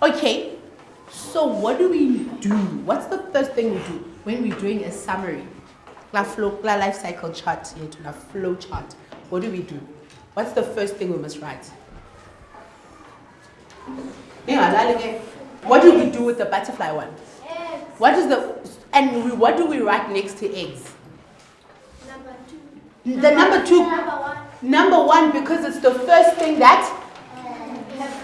Okay, so what do we do? What's the first thing we do when we're doing a summary? La flow, la life cycle chart, into la flow chart. What do we do? What's the first thing we must write? What do we do with the butterfly one? Eggs. What is the and we, what do we write next to eggs? Number two. The number two, Number one. number one, because it's the first thing that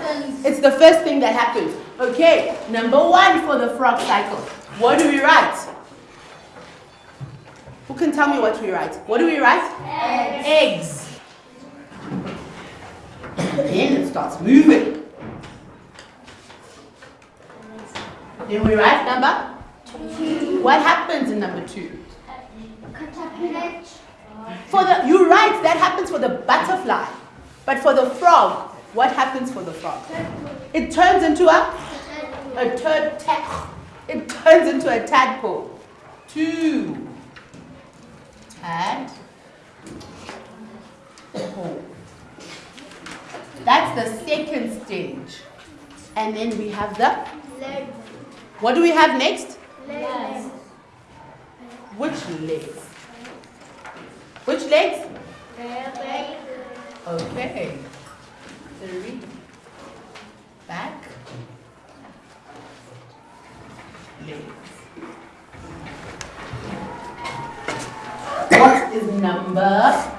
Happens. it's the first thing that happens. Okay, number one for the frog cycle. What do we write? Who can tell me what we write? What do we write? Eggs. Then it starts moving. Then we write number Two. What happens in number two? Caterpillar. For the you write that happens for the butterfly, but for the frog, what happens for the frog? It turns into a a turd It turns into a tadpole. Two. Tad. pole. That's the second stage. And then we have the Leg. what do we have next? Legs. Which legs? Which legs? Leg. Okay. Three. Back. Legs. What is number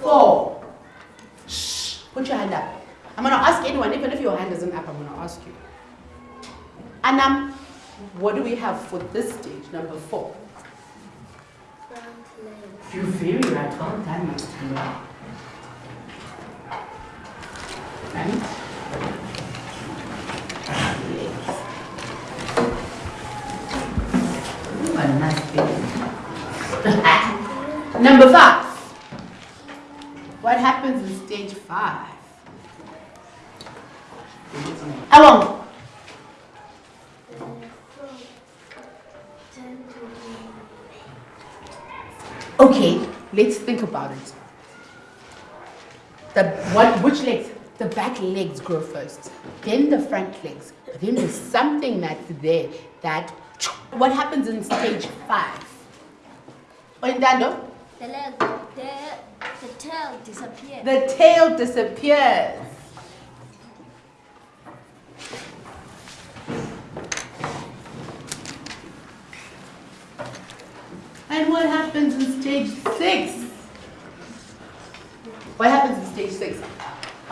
four? Shh. Put your hand up. I'm going to ask anyone, even if your hand isn't up, I'm going to ask you. Anam, what do we have for this stage, number four? Front leg. You're very right. Well done, Miss Number five. What happens in stage five? Ten to Okay, let's think about it. The what? Which legs? The back legs grow first, then the front legs. But then there's something that's there that. What happens in stage five? Oyindando? The leg. The, the tail disappeared. The tail disappears. And what happens in stage six? What happens in stage six?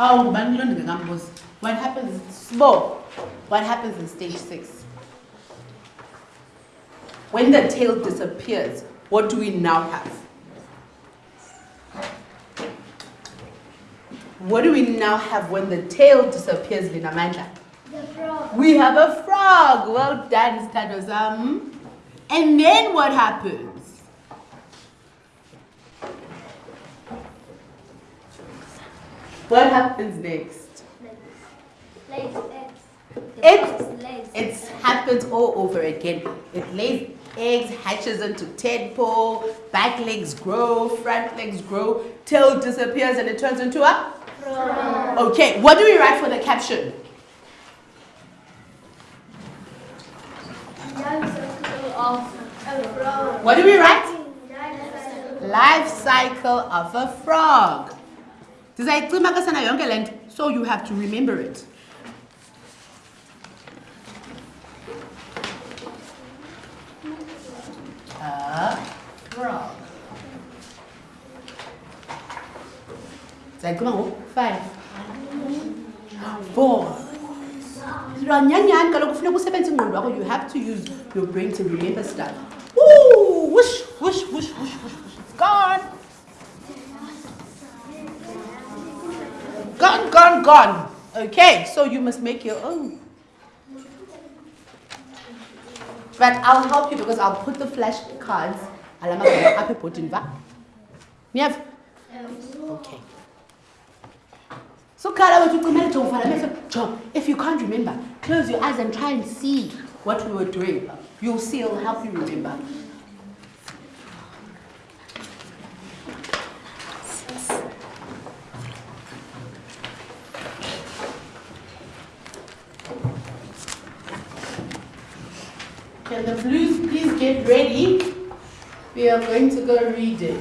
Oh, ngubani lo ndingambuza. What happens in small? What happens in stage six? When the tail disappears, what do we now have? What do we now have when the tail disappears, Linamandla? The frog. We have a frog. Well done, Stadozam. And then what happens? What happens next? Legs. Legs. The It's- It happens all over again. It lays eggs, hatches into tadpole, back legs grow, front legs grow, tail disappears, and it turns into a. frog. Okay, what do we write for the caption? Life cycle of a frog. What do we write? Life cycle of a frog. Ndizayicima ke sana yonke le nto, so you have to remember it. Frog. Ndizayicima ngoku. Five. Four. Nyanyani kaloku kufuneka usebenzise ingqondo yakho. You have to use your brain to remember stuff. Woo! Whoosh, whoosh, whoosh, whoosh, whoosh, whoosh. It's gone. Gone. Okay, so you must make your own. But I'll help you because I'll put the flashcards. Niyava? Okay. So. Jonga, if you can't remember, close your eyes and try and see what we were doing. You'll see, it'll help you remember. Can the blues please get ready? We are going to go reading.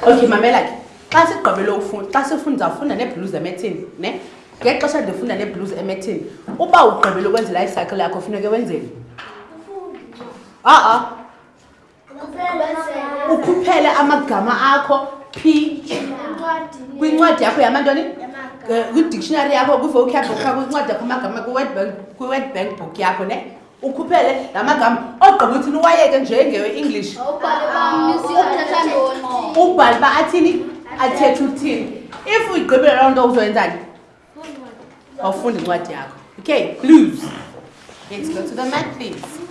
Okay, mamela ke. Xa sigqibele ufunda, xa sifunda ufunda neblues emethini, ne? Ngexesha ndifunda neblues emethini, uba ugqibele ukwenza life cycle yakho funeke wenzeni? Ah ah, ukhuphele amagama akho P. Kwincwadi yakho yamantoni? Kwi-dictionary yakho, kwi-vocab book yakho, kwincwadi yakho amagama kwi-word bank, book yakho, ne? Ukhuphele la magama. Ogqiba uthini uwayeke nje nge-English. ubhale uba athini? Athethe uthini. If uyigqibile loo nto uzoyenzani? Awufunda incwadi yakho. Okay blues. Let's go to the mat please